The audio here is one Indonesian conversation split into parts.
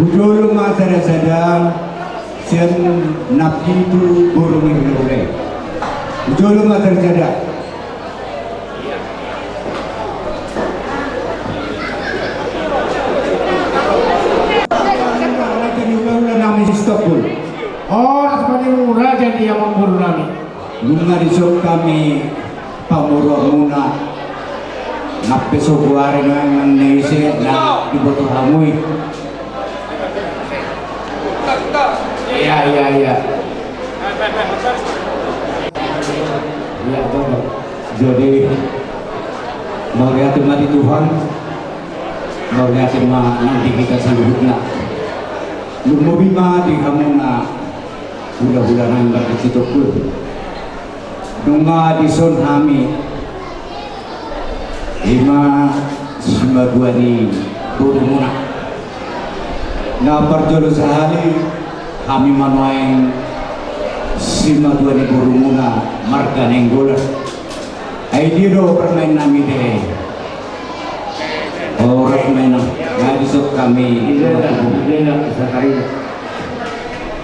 bujulung asara sadang sian napi itu burung ini asara sadang Istanbul. Oh, seperti murah jadi yang memburu kami. Bunga disok kami pamuro muna nape sobuare no yang neise na hamui. Iya, iya, iya. Iya, betul. Jadi melihat mati Tuhan, melihat nanti kita seluruhnya. Lumobima di hamuna bulan-bulan yang berkecitok pun. Nunga di son hami lima lima dua di burumuna. Na perjolo sehari kami manuain lima dua di burumuna marga nenggola. Ay diro permain nami deh. Orang main nggak disok kami.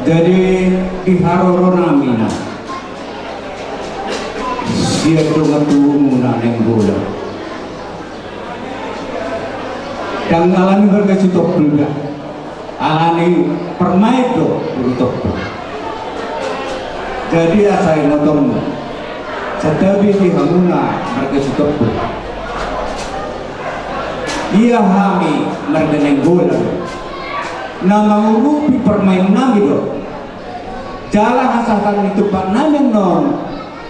Jadi di haroro nami na siya ito nga muna ng Dan alani berkecitok juga. Alani permai itu untuk Jadi saya nonton Setabi di hamuna berkecitok Ia hami merdeneng bola. Na mengurupi permain nami do. Jalan asalkan itu pak nami non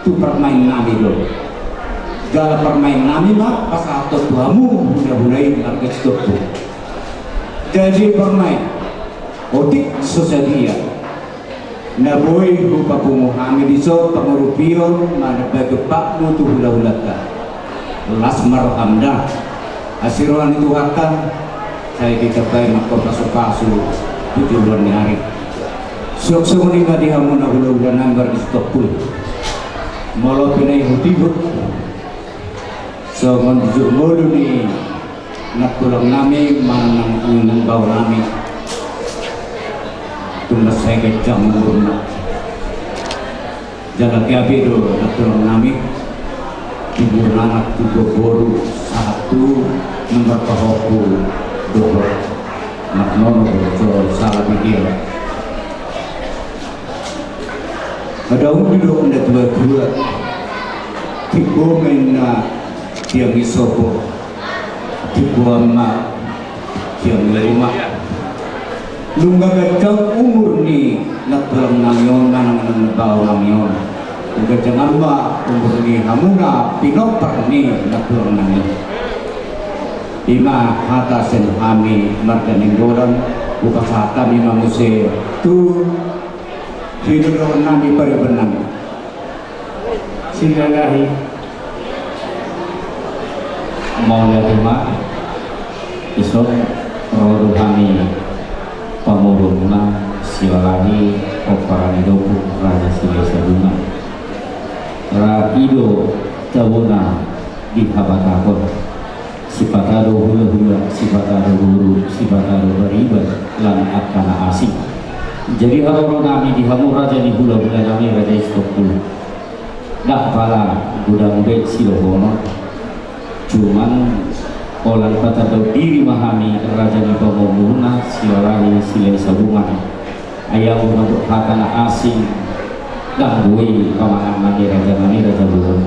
tu permain nami. Jalan permain nami mah pas atau tuamu udah mulai harga stop. Jadi permain. Otik sosadia. Na boy rupa pumuhami di so pangurupio mana bagi pak mutu hula hulata. Las marhamda. Asiruan itu akan saya dikatai mahkota sukasu tujuh bulan hari. Sok semuni di hamuna hula hula nanggar di stop pun malah pinay hutibot so manjujuk mulu ni natulang nami manang unang baw nami. Tumas saya kecang murna jaga kiabi do natulang nami. Ibu anak tiga boru satu nomor pahoku dua. Nak nono so salah pikir. Ada un duduk anda dua dua. Tibo mena tiang isopo tibo amma tiang lima lunga gajang umur ni. Nak dalam nangyon nang nang bau nangyon. Gajang amma umur ni. Hamuna pinopar ni nak dalam nangyon. Ima hata sen hami marganing goran buka hata ima muse tu hidup nami pare benang Singgahi. Mau terima isok rodo kami pamuruna siwalahi oparani doku raja sile sabuna rapido tawuna di habatakon sifatado hula hula sifatado huru sifatado beribat lan akana asing jadi orang kami di hamur raja di hula hula kami raja istokul dah pala gudang bet silohono cuman olan kata diri mahami raja di pamomuna siwalahi sile sabungan. Ayam untuk hatana asing bui pamangan mandi raja kami raja dulu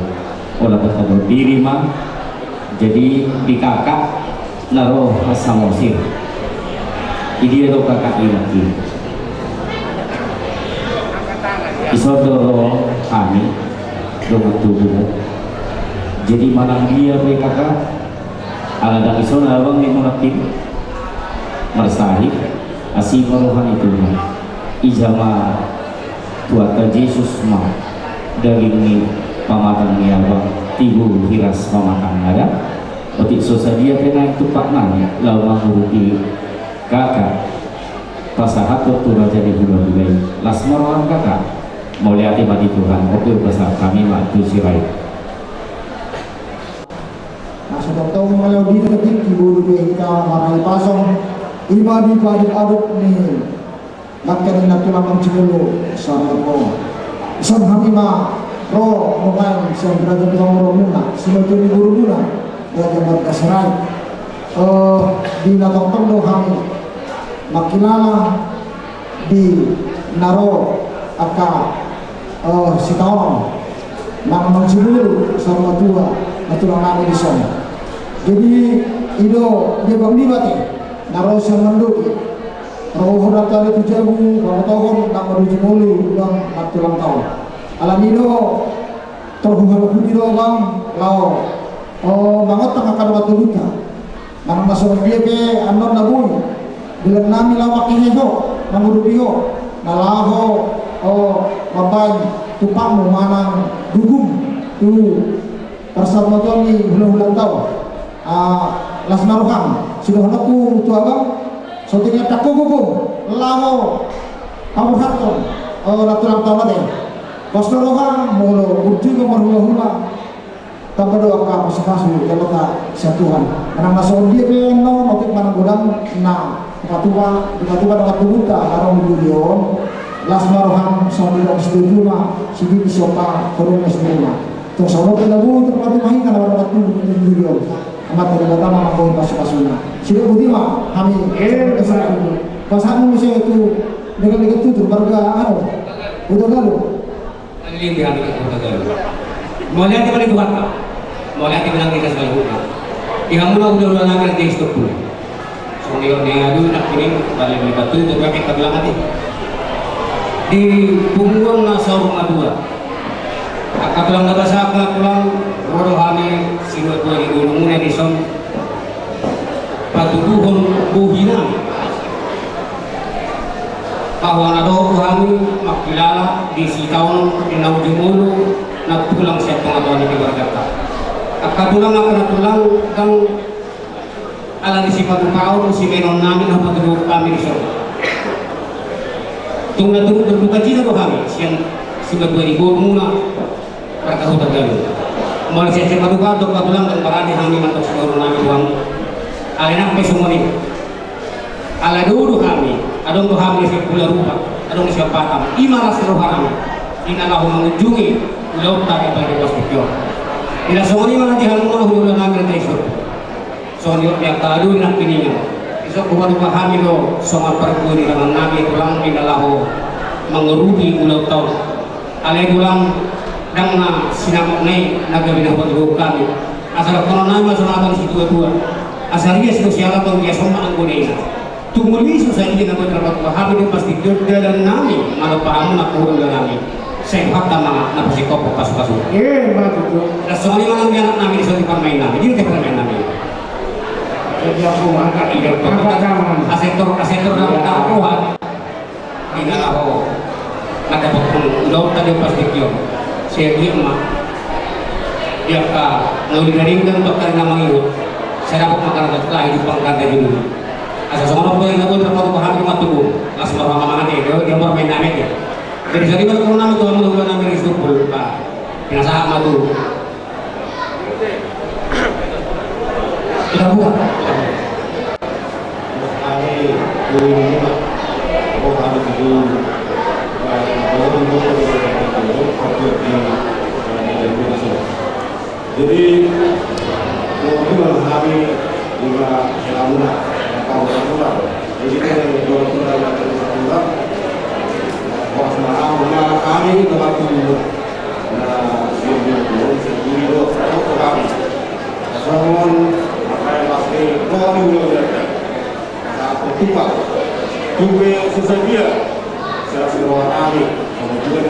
olah kata diri mah jadi di kakak naruh samosir ini itu kakak ilaki isodoro kami dengan tubuhmu jadi manang dia PKK ala dan isona abang ni mulakin marsahi asih maruhan itu ijama tuata Yesus ma. Dari ni pamatang ni abang. Tibu hiras pamatang ada otik sosa dia kena itu pak nanya lau manghuruki kakak. Pasahat waktu raja di bulan las maruhan kakak. Mau lihat mati Tuhan. Oke besar kami waktu sirai Dito na din, kiburo ko yung ka, lima di badi aduk ni makan na tulang ang cimulo sa mo isang hamima ro lumayan sa berada tulang ro muna sila tu ni guru muna ya kasaray uh, di natong kami makilala di naro aka uh, si taong mang mang cimulo sa mga tua namin di sana jadi ido dia bang di bati naro sa manduki Roho datang itu jago, kalau tahun tak menuju mulu, bang matulang tahun. Alamido, terhubung budi do bang, lau, oh banget tengah kado waktu luka. Nang masuk dia ke anon nabun, bilang nami lawak ini ho, namudu biho, nalaho, oh baban, tupang manang dugum, tu bersama Tony bulan-bulan tahu. Ah, las naruham, sudah naku tu abang, Sotinya takku gugu lamo kamu hatton oh ratulang tawa deh Bosno rohan mulu urju ke marhula hula tanpa doa ka pasu kalau tak satuan karena masuk dia ke no motif mana gudang na katua katua dengan tubuta karong milion las marohan sama dengan setuju mah sini sopa korong setuju Tuh sama pelabu terpati mahin kalau ada tubuh milion amat dari pertama mampu pasu-pasuna sudah budi mah kami eh ke sana pas kamu mesti itu. Dengan dengan tutur warga anu udah galu Alilin di hati kita galu mau lihat di mana itu kata mau lihat di mana kita selalu buka yang udah udah nagar di stop pun so dia dia adu nak kini balik batu itu kami kita bilang hati di punggung nasa rumah kata saya pulang Rodo kami siwa tua di gunung muna di son patuduhon buhina. Bahwa nado kami makilala di si tahun di naujumulu nagtulang siya pangatuan ni Kibargata akadulang ako natulang kang alang si pagkaon si menon namin ang patuduh kami di son tung natulog berbuka cita ko kami siyang si Badwa di muna perkahutan galuh Malaysia siya maduga dok kadulang dan parani hangi mantok siguro namin uang. Alina kami semua ni ala dulu kami adong do kami sa pula rupa adong siya patam imaras ro kami inala ho mengunjungi laut tak iba di hospital ila semua ni mga dihan mo hulu namin na iso so ni ya kadu na piningan iso kuwa rupa kami do so maperkuri dengan nabi tulang inala ho mengerugi ulau tau alai tulang dang na sinamak nai nagabi na pagbuhok kami asal kono na masunatan si dua dua asal dia atau dia sama ang gunay na tumuli so sa iya na ko trabaho ko habi din pasti dalan nami. Malo pa amo na kurang dalan nami. Sehat na mga napasikop o kaso-kaso eh matuto na so ni mga anak namin sa di pamain namin hindi ka pamain namin jadi aku angkat ide angkat zaman. Asektor asektor na nakakuha di na ako nagdapat kong laut tadi pasti kyo ma dia ka ngauli na rin ng doktor na mangiyot saya dapat makan lah hidup pangkanda dulu asa semua po yung nabot na pagpahan yung matubo as marama mga natin dia dia bermain namin ya jadi sa lima kung namin tuwa mo namin rin sukul pa pinasahan mo to kita dulu pak oh kami dulu kalau dulu itu waktu di jadi itu kami juga selama tahun semula jadi kita dua puluh tahun semula pas malam rumah kami waktu dulu nah sebelum itu sebelum itu kami Someone akan pasti kau dulu ya. Ketupat Tube sesaja Saya suruh Nabi Kemudian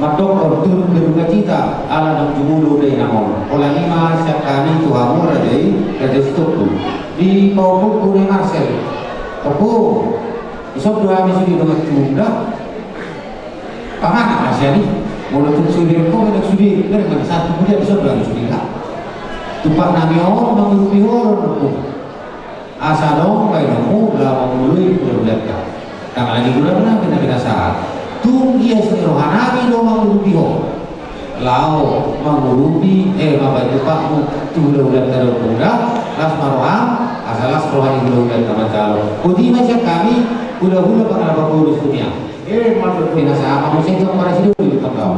madokor turun berduka cita, ala ng jumulo day namon. Wala kima, siap kami tuhamu raja raja sudokul. Di ko ni Marcel, Toko, isok dua habis di dengan tunda. Pangan Asia nih, walaupun sudi kok ada sudi, dari mana satu kemudian isok dua sudi lah. Tupak nami mengurupi orang aku. Asa dong, kayak kamu mulai bulan-bulan kan. Tak lagi bulan-bulan kita kita saat. Ya sendiri rohani dong mengurupi orang. Lau mengurupi eh bapak itu pak mu tu bulan-bulan terus muda, las maroham, asalas rohani bulan-bulan sama calon. Kudi macam kami udah-udah pada bapak urus dunia. Eh, matur Kena sama musik sama para sidu di tempat.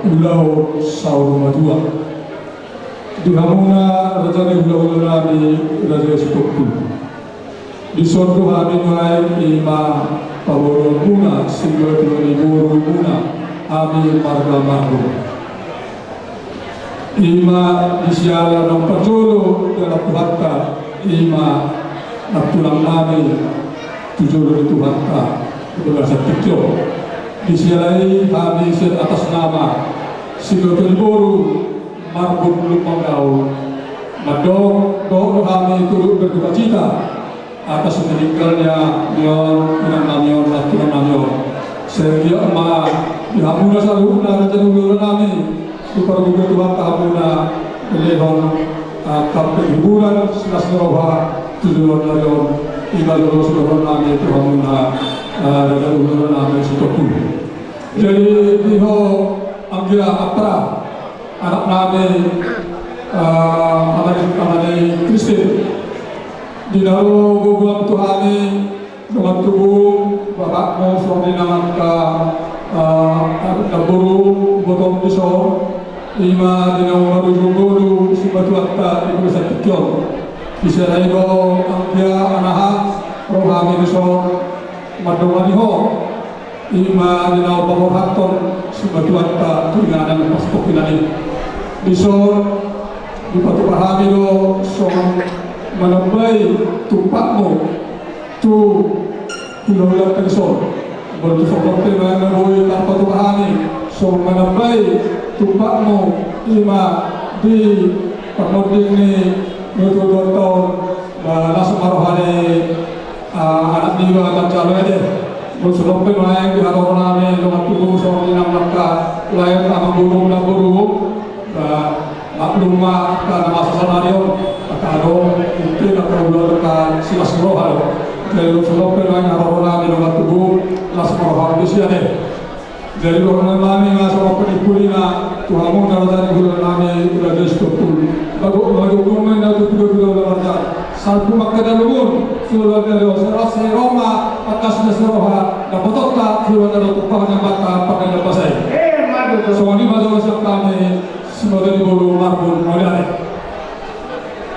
Ulau sauru madua. Di hamuna raja ni ulau nami raja sitoku. Di sordo hami mulai ima paboro guna singgo ni buru guna. Ami marga margo. Ima di siala ng pajolo dalam Tuhatta ima natulang nami tujuh itu harta berbahasa tikyo disialai kami atas nama Silotul Boru Marbun Lupanggau Madong doa kami turut berduka cita atas meninggalnya Nyon Inang Namion Naturan Namion sehingga ma dihamuna saluna raja nunggu kami super gugur Tuhan kahamuna lehon kapten hiburan senas neroha tujuan narion ibadah Rasulullah nami Tuhanuna raja nunggu nami sitoku jadi diho anggia apra anak nami anak anak Kristen di dalam gugulang Tuhani dengan tubuh bapakmu suami nama ka naburu botong piso ima di dalam maruju guru si batu atta ibu bisa tikyon bisa laigo angkia anaha rohani piso madumani ho ima di dalam pamor haton si batu atta tulinganan paspok inani piso di batu pahami do soang menambai tumpakmu tu hilang pensor baru seperti mana boy tanpa tuhani so menambai tumpakmu ima di pemuding ni nutu dua tahun. Dan langsung marohani anak niwa akan calon aja. Baru seperti mana di hadapan kami dengan tubuh so inam nakka lain sama burung dan burung maklumah karena masa sanario karo mungkin atau ular kan silas rohal dari sebab perang harona di rumah tubuh las di sini dari orang lami nggak sama penikulina tuhamu dari bulan lami udah di stopul lagu lagu kumai na tu tuh tuh lalu satu makna dari lugun sudah dari seras Roma atas nasroha dapat tak sudah dari tukang yang mata pakai apa saya Eh, matur soalnya masalah kami semua dari bulu marbun mulai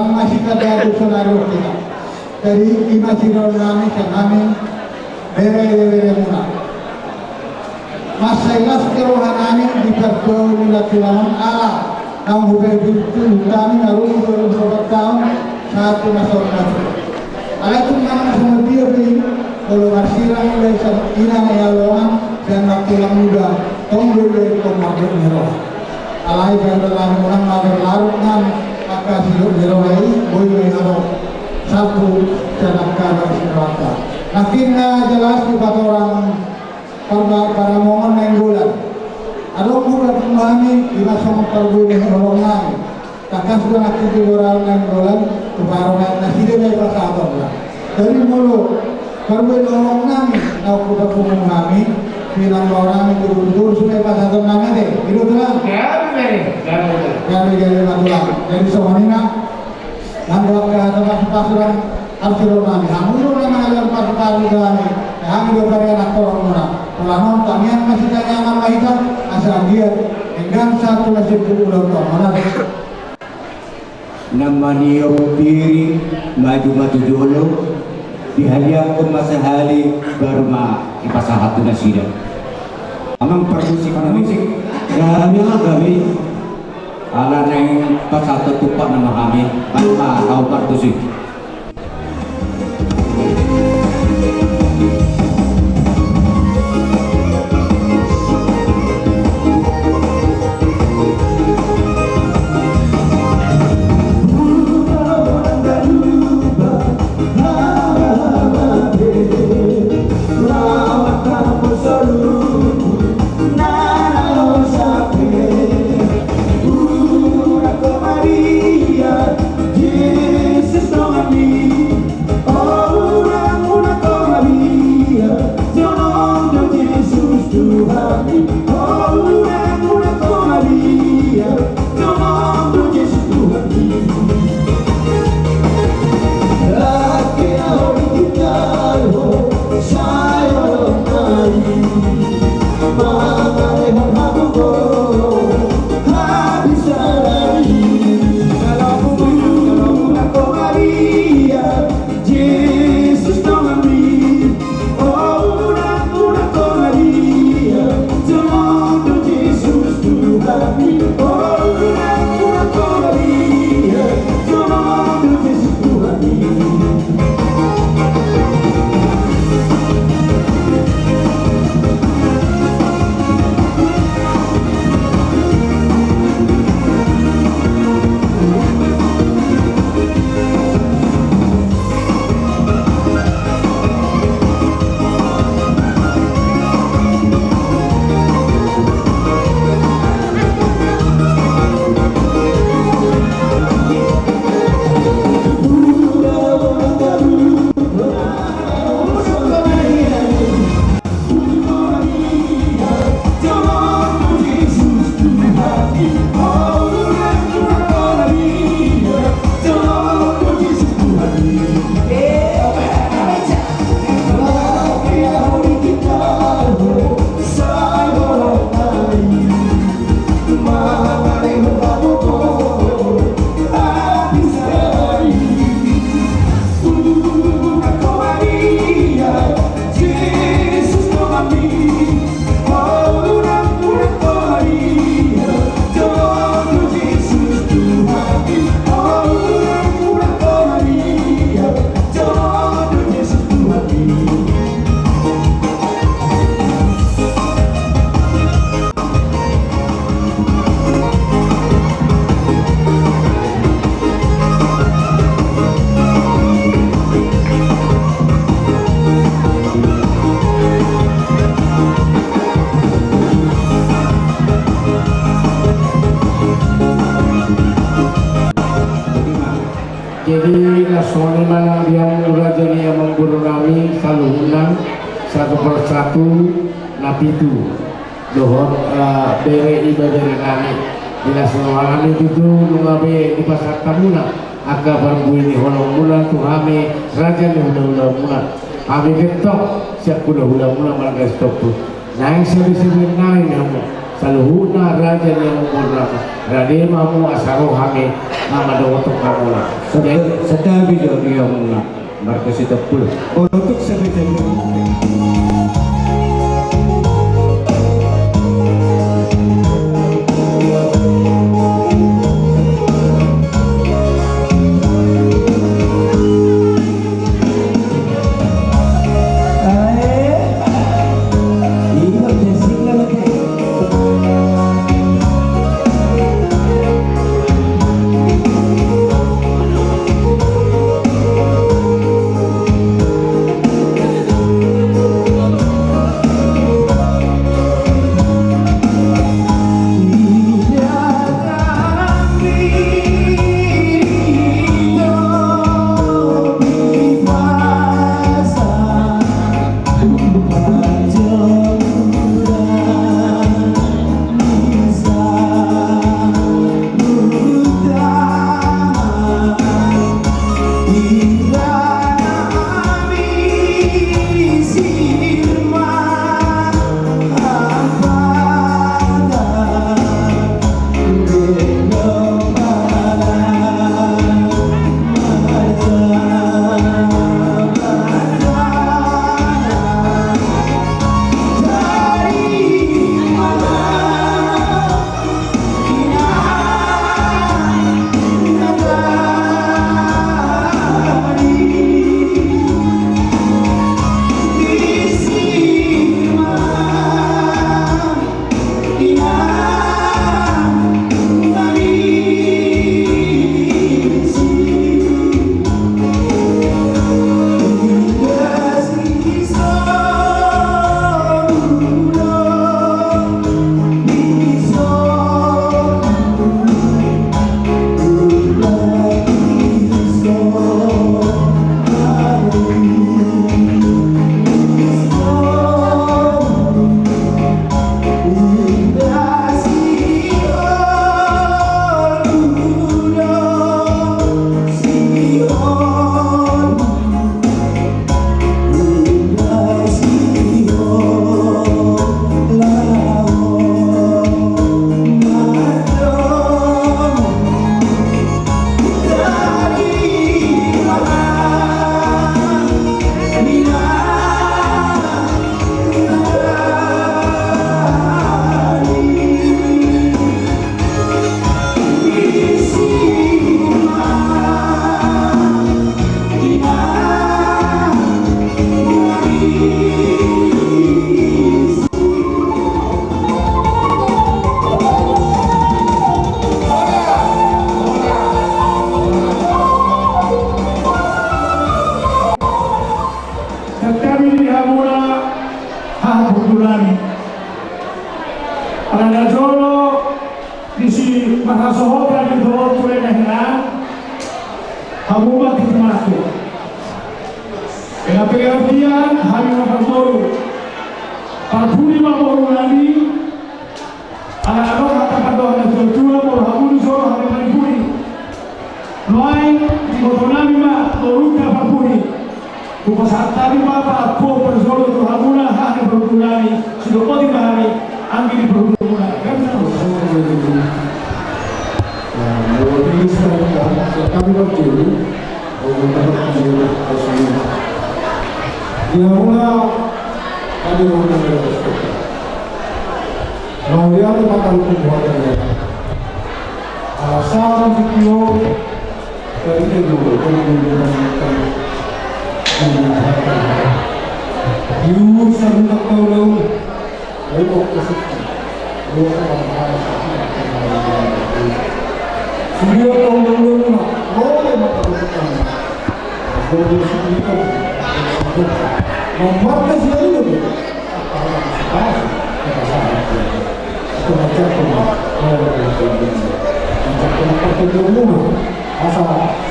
masih kada dictionary kita dari nami kan kami bere bere muna masailas kerohanani di perdo nila tulangan ala kang hubay bitu kami narum baru beberapa tahun satu masa kafir ala itu nama semua dia kalau marsirang mulai ina ya loan dan tulang muda tonggol dari komodo nero alai bandalah munang hidup dirawai boleh ada satu jalan kanan neraka. Akhirnya jelas di orang para para mohon nenggulan. Ada bulan memahami di masa memperboleh orang Kakak sudah nanti di orang nenggulan kebarangan nasi dia dari lah. Dari mulut perboleh orang nami, kau kuda memahami bilang orang betul supaya pas satu deh. Itu tuh Gambe, gambe. kami dari Matulang. Jadi semuanya nambah ke tempat pasukan Arjuna kami. Hamu nama yang pasukan kami. Kami juga dari anak orang mana. Pelanon kami yang masih tanya nama itu asal dia enggan satu masih. Nama niyo piri maju maju jolo dihadiah amang permusik na musik kami nga kami ala na yung pasato tupak na kami. At kau partusik Nasional mana yang raja yang mengguru kami selalu undang satu persatu napi itu dohor uh, bere ibadah kami. Nasional kami itu mengabe di pasar tamuna aga barbu ini holong mula tu kami raja ni hula hula mula. Kami ketok siap hula hula mula malah stop tu. Naik sebi-sebi naik namu saluhuna raja yang mengguru Rade mamu asaro kami nama kamu lah. sedang sedang video yang markas itu pul untuk sebetulnya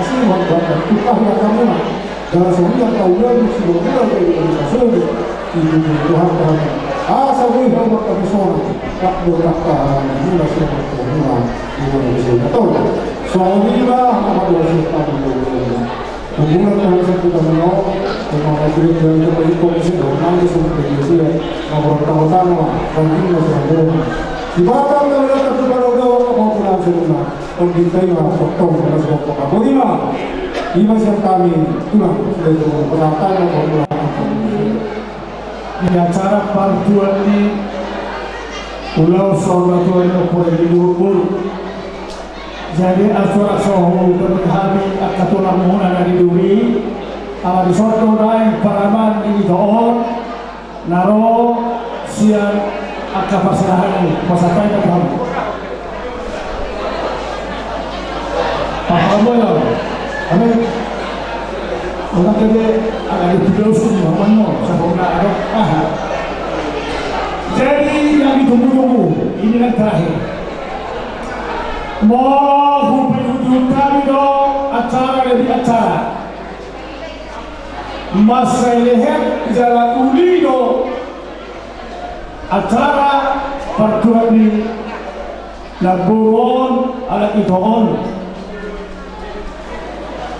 usul mulia Asli membuat Tukah yang kamu Dan semua tahu lagi Sebuah dari masuk Itu Tuhan Tuhan Asa gue hormat kami semua Tak berkata Mula semua Mula Mula bisa Tahu Soal ini lah Apa dia Siapa Hubungan kami satu dengan Allah Memang majelis dari kembali komisi Nanti semua dia Ngobrol tahu-tahu Mungkin masih ada di batang ng lahat at lumalagaw ang mga sa luna, kung hintay sa mga kapagulima, iba siya kami tulang mga peratan ng mga Di acara partuan ini Pulau Sorbatua ini boleh Jadi acara sohu berhari Akatulang muna na diduri Ang risorto na paraman ini doon Naro siya at kapasalahan mo, pasakay kaya ang alipidos ko ni Maman mo sa mga araw. Aha. Jadi yang ditunggu-tunggu ini yang terakhir. Mau penghujung kami do acara dari acara. Masa leher jalan uli do acara pertuan ni nagburon alat itoon.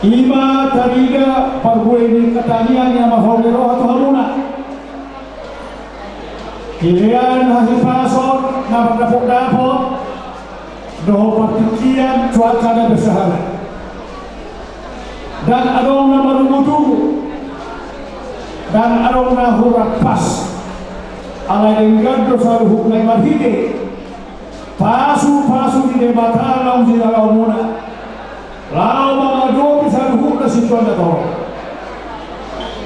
Ima tariga parbuay ni katanian yang mahogero at haluna. Kilian hasipason na magdapok-dapok doho partikian cuaca na bersahara. Dan adong na marumutu dan adong na hurap pas ala enggaddo saru huknay marhide pasu-pasu di debatan lau di dalam lau mga dobi saru hukna situan na to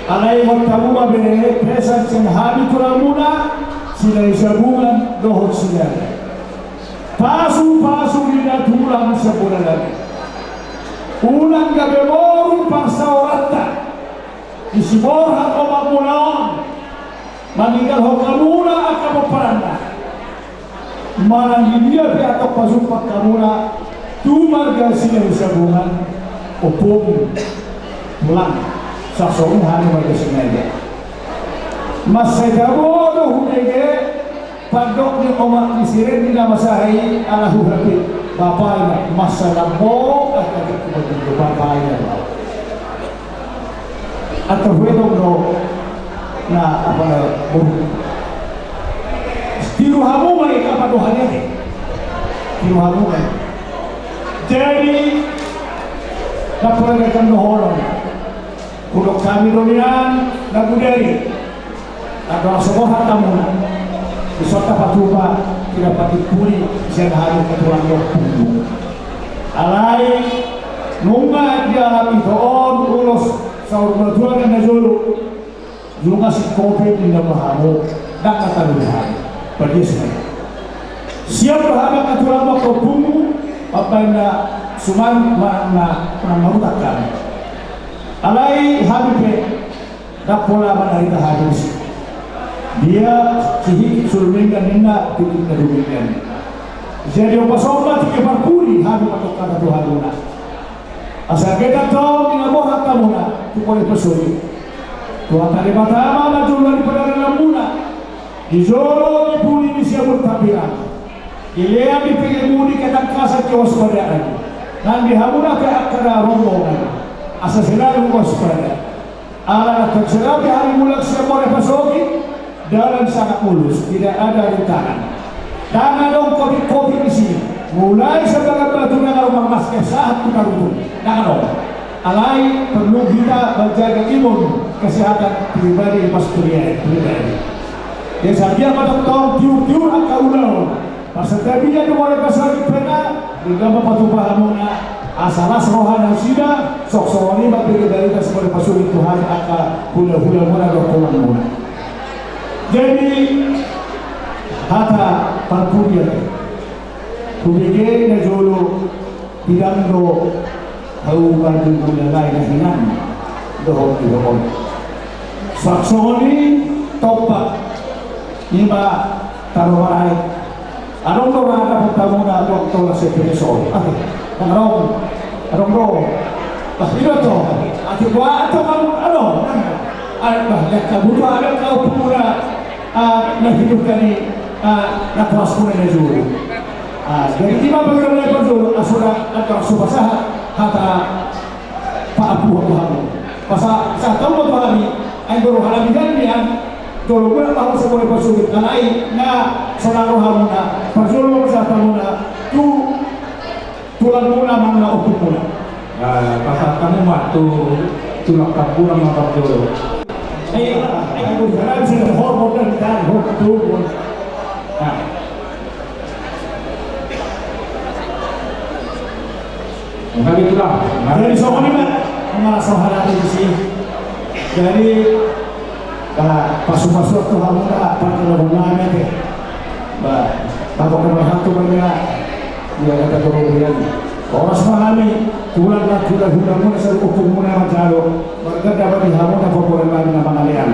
alay magtamuma bene pesan sing habi turamuna sila isabungan dohot sila pasu-pasu di natulang sa bulan lagi. Unang gabi moru parsawata isiborhat o magmunaon maninggal ho kamuna akamu paranda mananggilia pe atau pasumpak kamuna tu marga sila sabungan opong mulang sa song hani marga sinaya masagabo do hunege pagdok ni oma ni siren ni masahay ala hurapi bapak na masalabo at agad bapak na atau wedok no na apa na buru tiruhamu may kapaduhannya eh jadi napulagakan dohoron kudok kami donian naguderi Nagdoa sebuah tamu. Isota patuba tidak pati puli siang hari ketulang yo Alai nunga dia alami doon ulos sa următoarea Dumnezeului, Lunga si COVID ni namahamu, nak kataluhan, pagis na. Siya berharap katulang makapungu, apa ma na pramahutakan. Alay habibe, na pola manarita habis. Dia sihi sulmingan nina titik kedumingan. Jadi apa sobat tiga parpuri habib atau kata Tuhan luna. Asal kita tahu dengan bohong kamu na, tu boleh pesuri. Tuhan tadi pertama maju daripada dalam muna. Di zoro di puli di siya bertapiran. Ilea di pinggir mudi kata kasa ke waspadaan. Nanti hamuna ke akara rombongan. Asa selalu waspada. Ala nak terserapi hari mulak boleh pasoki. Dalam sangat mulus, tidak ada rintangan. Tangan dong kopi-kopi di sini. Mulai sebagai batu yang rumah mas saat kita rukun. Tangan dong. Alai perlu kita menjaga imun kesehatan pribadi pas kuliah pribadi. Ya saja pada tahun tiur-tiur angka ulang. Pasal dia tu boleh pasal di pena, juga bapa tu pahamuna asalas rohana sida sok sokoni bagi dari sebagai pasuri Tuhan angka hula-hula muna rokolan muna. Jadi kata parpuria Kubige na jolo tirando haugan ng ulalay na hinan doon doon. Saksoni topa iba taruhay. Anong to na napunta mo na doon to na si Pineso? Ate, anong anong ro? Bakit to? Ate, ba ito kang ano? Ay, ba, nagkabutuhan ka muna nahidup ka ni mo na juro. Ah, jadi tiba bagaimana lepas dulu asura atau subasah hata pak abu abu hamu. Pasal saya tahu waktu hari, ay baru halami kan dulu pun aku sebagai pasulit na hamu na, sa tamu na, tu tulang ukur muna. Nah, pasal kamu waktu tulak kampung sama Jolo. Ay, ay jalan sini hormon dan dan hormon tu. Nah, Maka itulah. Dari soal ini kan, mengalah soal di sini. Jadi, bah pasu-pasu tu hamu dah apa kalau bunga ni, bah bapak kena hantu benda dia kata kemudian orang semahami tulang lah tulang hukum muna sa hukum muna macalo mereka dapat dihamu na popular lagi na pangalian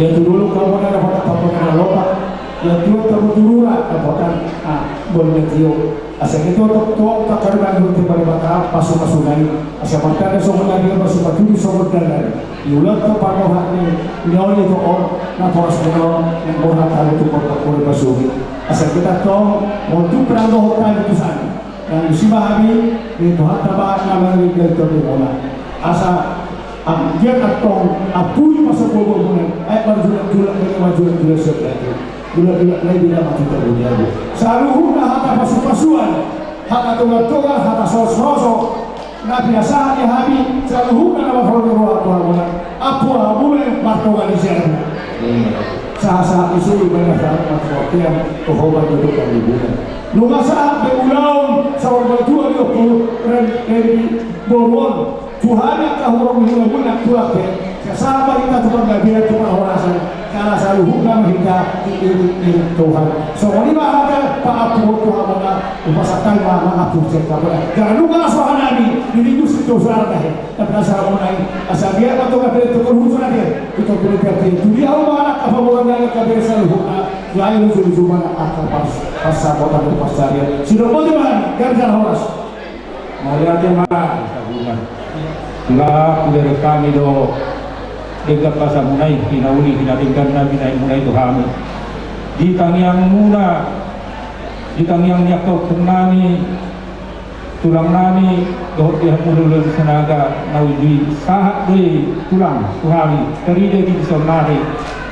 ya tu dulu kamu na dapat apa na lopa ya tu kamu dulu dapat ah boleh tio Asa itu to to takarban yung timbali bata pasu pasunay. Asa pagka na so na dia pasu patuloy so na Yulat ko pa ko ni niyo to on na poras mo ng buhat talo to ko. Asa kita to mo tu prando hotan sana. Dan si bahami ni to hatta ba na mari to ni bola. Asa ang dia katong apuy masa bobo mo ay marjulat-julat ni majulat-julat sa Gula-gula lain tidak mati terbunyai. Saluhuna hata pasu-pasuan, hata tunga-tunga, hata sos-soso. Na biasahan ni Habi, saluhuna na mafrodo Tuhan muna. Apo hamule martoga ni siya. Sa-sa isu iba na sa matwakyan, tuhoban duduk ang libunan. Nunga sa beulaon sa orbatua ni Opo, ren Boruan, Tuhan yang kahurong hilang-hilang tuake, kasama kita tukang gabihan tukang orasan, karena selalu hukum kita iring Tuhan. So, ini bahasa Pak Abu Tuhan nabi ini itu situ suara dah. Tapi asal mengenai asal dia atau kabar itu kerhusus dia itu boleh terjadi. Itu dia mana apa bukan dia kabar selalu hukum. Lain itu cuma akal pas pasal kota berpasar dia. Sudah boleh mana? Gagal horas. Malihat yang mana? Itulah dari kami do. Dekat pasar munai hinauli hinatingkan nabi naik munai itu kami. Di kangiang muna di kangiang nyakau kenani tulang nani dohot dia mululun senaga naudi sahat dui tulang tuhari teride di sonari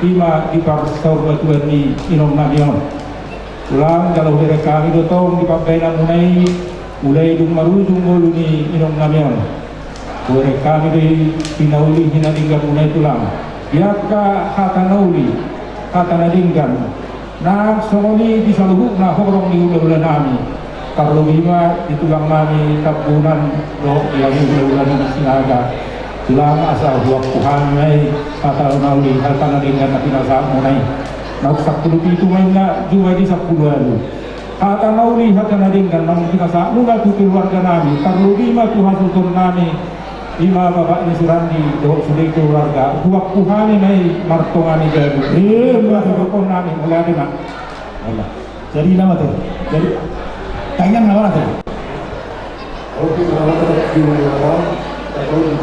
ima di parsau batuan ni inom nabion tulang kalau dari kami do tong di papaina munai mulai dung marujung mulu ni inom nabion Di pinauli hinalinggan mulai tulang. Yaka hata nauli, hata nalinggan. Na songoni di saluhuk na horong di ula-ula nami. Karlo lima di tulang nami tapunan do yang ula-ula nami sinaga. tulang asa huwag Tuhan may patalo na uli halka na rin na pinasa mo na Nak sakpuluh itu main na jual di sepuluh lalu. Hata nauli hata na rin nang pinasa mo na keluarga nami. Tuhan sultan nami. Lima bapak ni surandi doh keluarga. Huwag Tuhan may martongani jadi. Eh, mga ko nami mula rin na. Allah. Jadi nama tu. Jadi tanya nama tu. Oke, kalau kita di kalau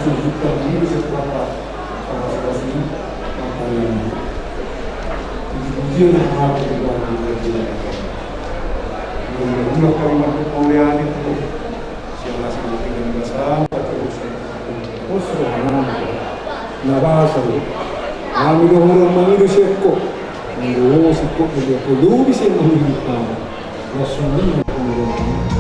setelah sama sini maka yang itu 것으로 원합니다. 나가서는 아무도 오랜만이 되셨고 오셨고 그게 또 누구시에 모르니까 예수님 오랜만에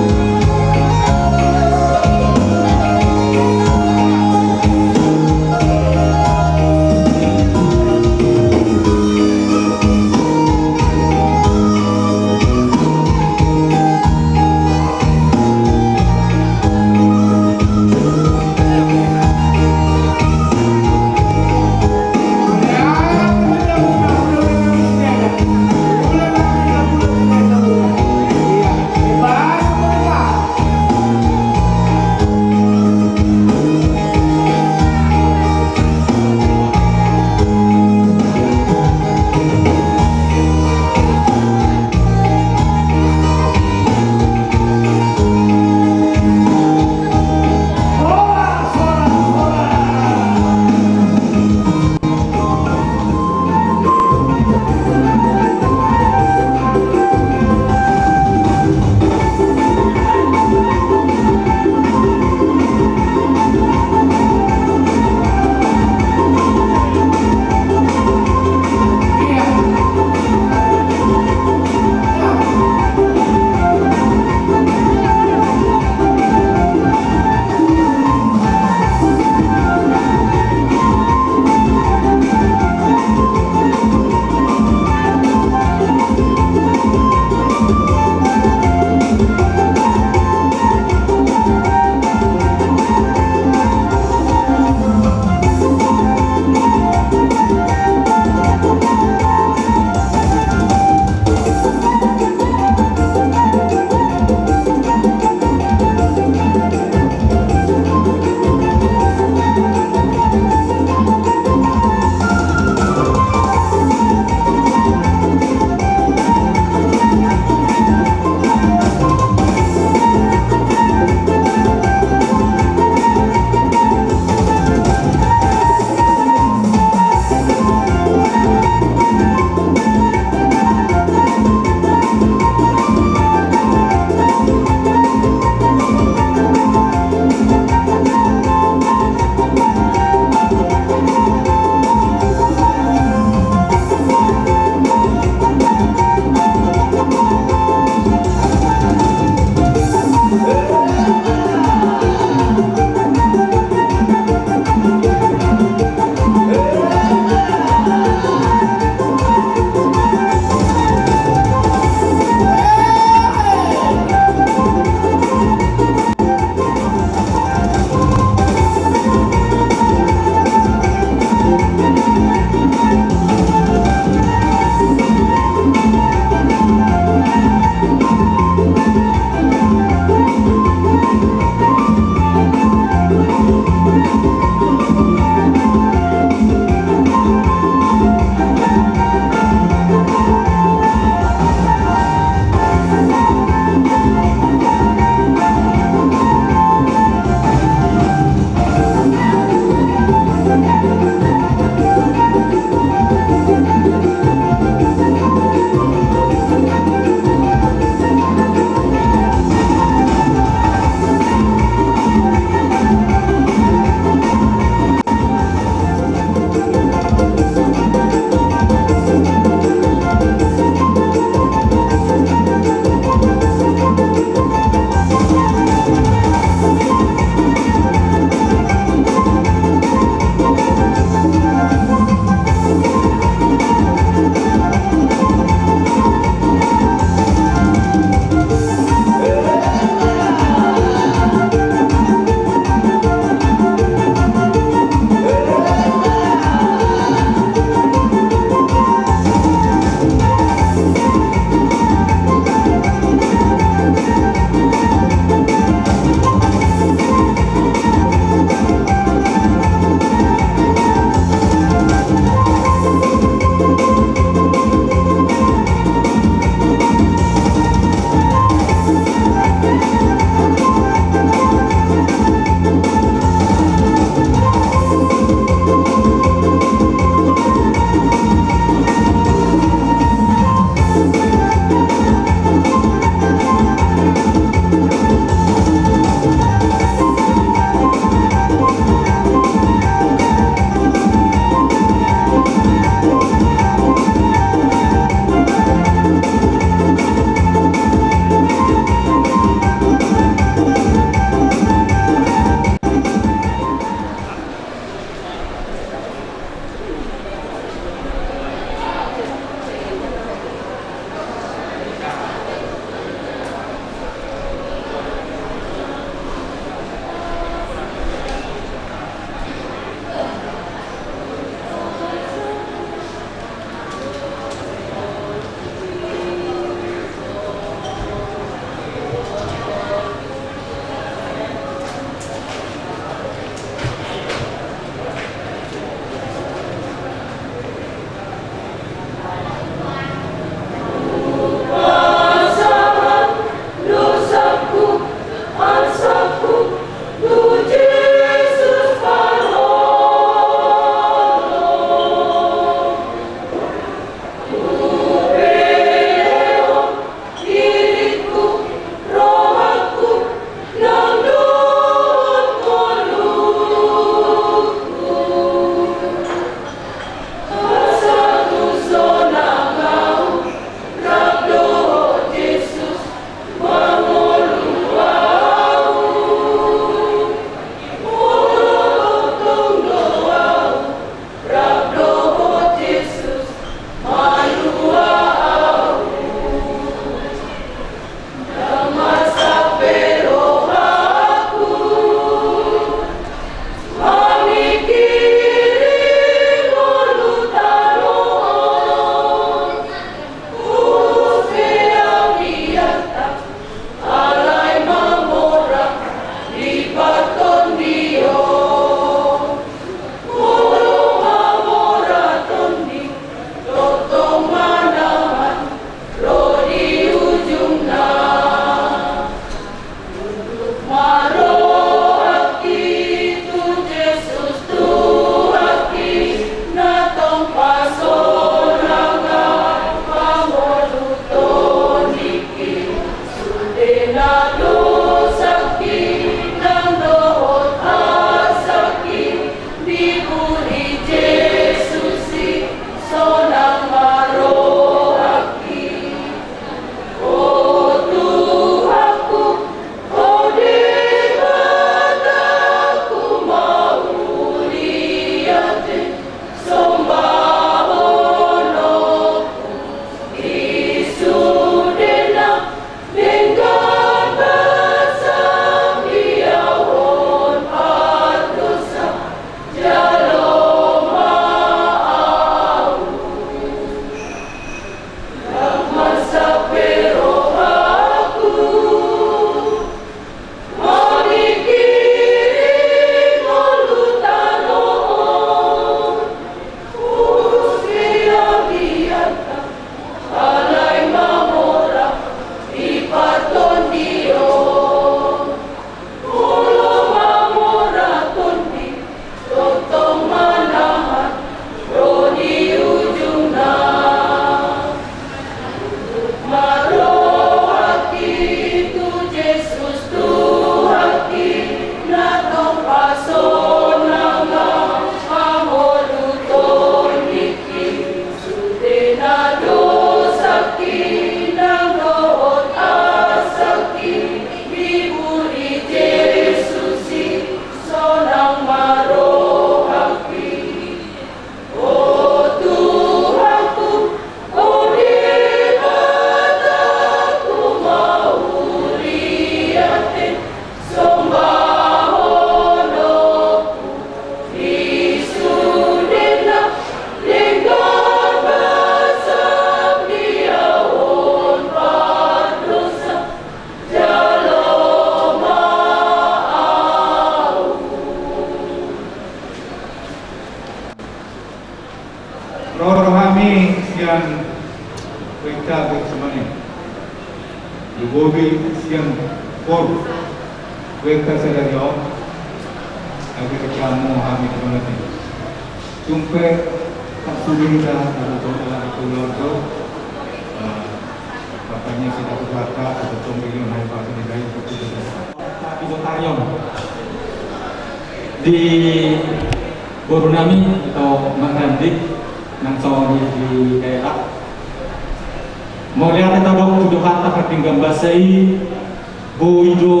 boido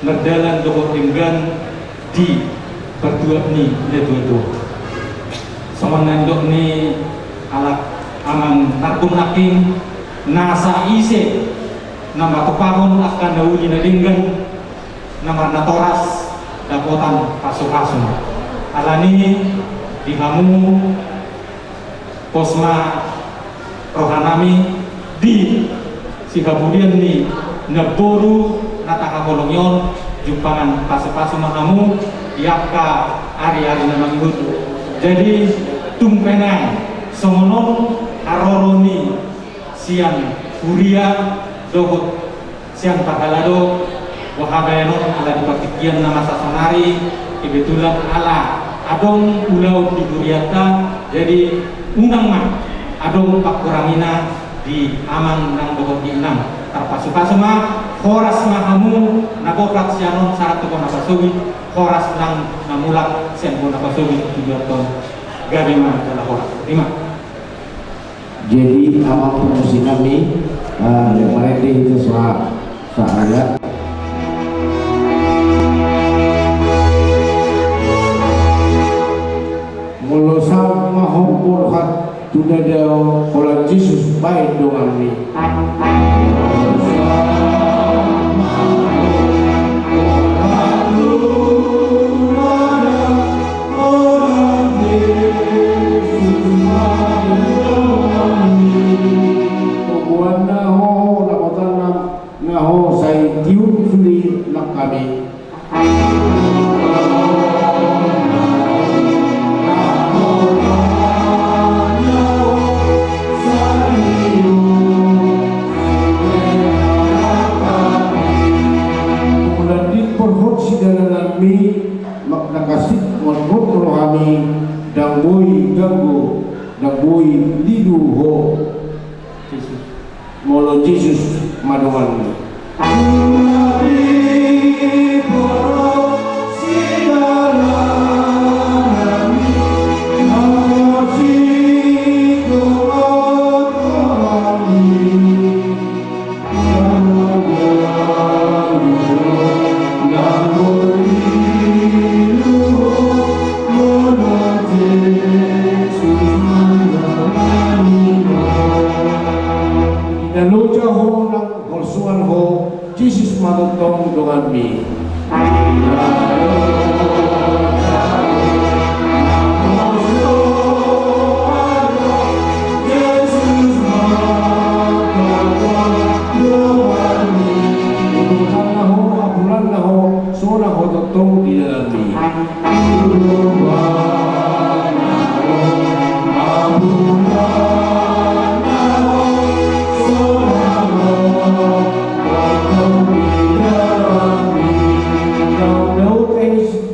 merdalan doho tinggan di berdua ni itu sama nandok ni alat aman tarkun hakim nasa ise nama tepahon akan dauni nadinggan nama natoras dapotan pasu-pasu alani di kamu posma rohanami di si kemudian ni neboru nataka kolongyon jumpangan pasu-pasu mahamu diapka hari-hari nama ihudu jadi tumpenai songonon aroroni siang kuria dohot siang pahalado wahabayano ala dipatikian nama sasonari kebetulan ala adong pulau di Duriata jadi unang mah adong pak kurangina di aman nang dohot di enam terpasu-pasu mah horas mahamu nabokrat sianon saat tuh napasugi horas nang namulak sian pun napasugi tujuh ton gabi mah adalah horas. Lima. Jadi amal promosi kami uh, yang mereka itu soal Mulusan mahumpul hat tudadao kola Jesus baik dengan ni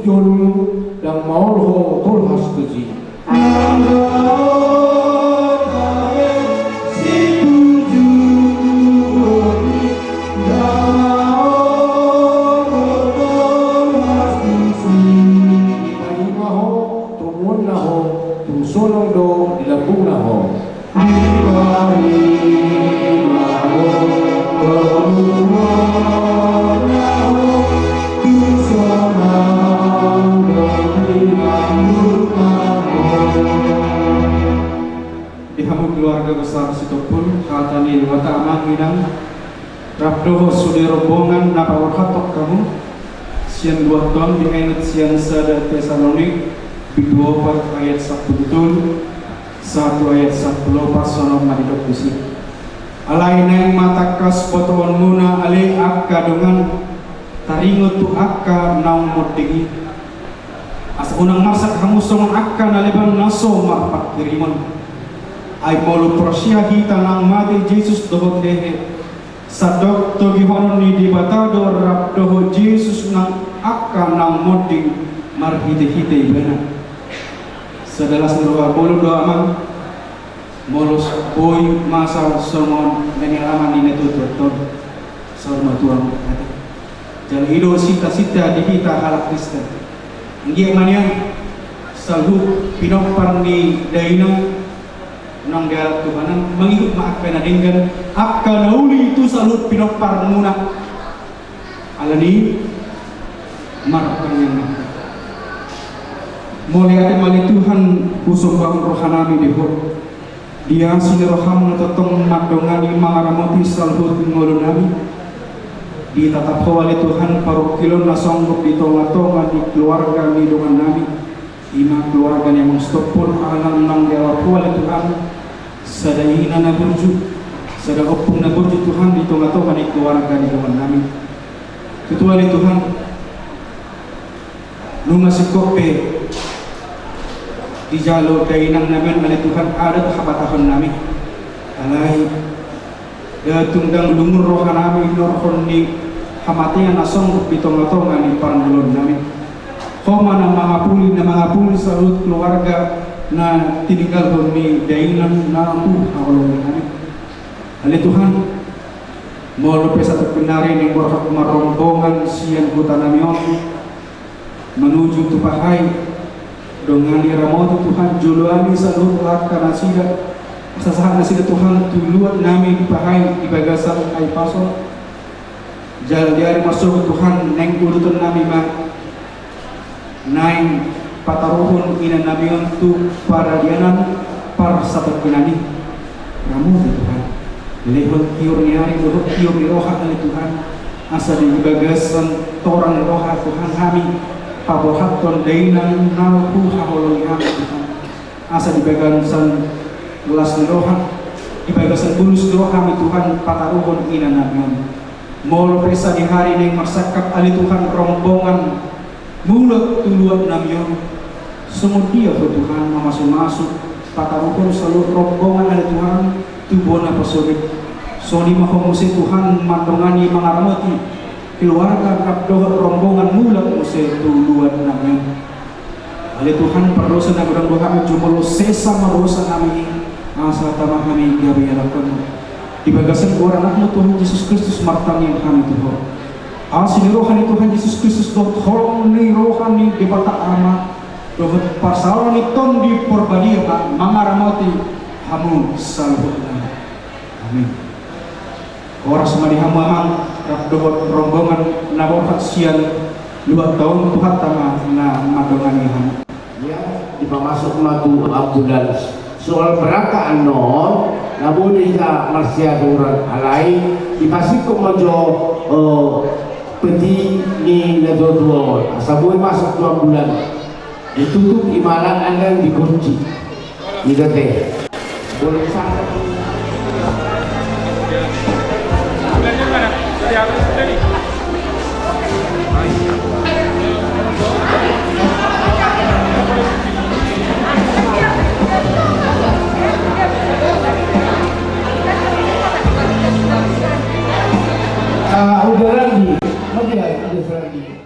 John dan maul ho tol. Akka naliban naso marpak ay molo prosyahi tanang mati Jesus dohot dehe. Sadok to gihonon ni dibatado rap doho Jesus nang akka nang moding marhite-hite bena sedalas doa bolo doa man molos boy masa somon nanialaman ni netutur ton sorma tuang Jangan ido sita-sita di kita halak Kristen. Ngi manian salu pinopar ni daina nang dia mengikut maaf kena dengan akka nauli itu salut pinopar muna alani markan yang mulai ada mali Tuhan usung bang rohanami di hot dia sini roham natotong madongani mangaramoti salut ngolunami. Di tatap oleh Tuhan parokilon na sanggup di tonga-tonga di keluarga ni dengan nami ima keluarga yang mengstopun alam nang dewa oleh Tuhan. Sadayina na burju sada opung na burju Tuhan di tonga-tonga di keluarga ni dengan nami ketua Tuhan. Nunga sikope di jalo dainang namin oleh Tuhan ada tahap-tahapan nami alai. Tunggang lumur roha nami norhon ni hamatian na sanggup bitong-tongan ni panggulon namin. Koma na mga puli na mga puli sa keluarga na tininggal ko ni dainan na ang hakulong namin. Molo pe sa pagpinari ng borhak marombongan siyan hutan namin menuju tupahay dongani ramoto Tuhan juluani sa luhat ka na sila sasahan na sila Tuhan tuluan namin pahay ibagasan ay paso jalan diari masuk Tuhan neng urutan namin ma naing pataruhon ina namin tu para dianan para sa pagkinani ramu Tuhan lehot kiyor niari lehot kiyor ni roha ni Tuhan. Asa di ibagasan torang roha Tuhan kami pabohaton dainan nalku haholong kami Tuhan. Asa di bagasan gelas ni roha ibagasan bulus roha kami Tuhan pataruhon ina namin Molo pesa di hari ini marsakap ali Tuhan rombongan mulut tuluan dia ke Tuhan masuk-masuk patarukun selalu rombongan ali Tuhan tubuh na pasolik soni mahomusi Tuhan mandongani mangaramoti keluarga kapdoh rombongan mulut muse tuluan namyon. Ali Tuhan perdosa na gudang kami jumolo sesa marosa kami. Asa tamah kami gabi alakan ibagasan orang anak Tuhan Yesus Kristus martang yang kami Tuhan asin rohani Tuhan Yesus Kristus dot holong ni rohani di bata ama dohot pasaran ni ton di porbadia mangaramati hamu salhu amin. Orang semadi hamu amang rap dohot rombongan naborhat sian dua tahun Tuhan tama na madongani hamu. Ya di pamasok matu Abdullah. Soal berangkat non namun dia masih ada alai dipasik ko mojo uh, peti ni nado dua orang sabun masuk dua bulan. Ditutup imaran anda dikunci. Ni teh. boleh sangat Uh, udara 風がいいですに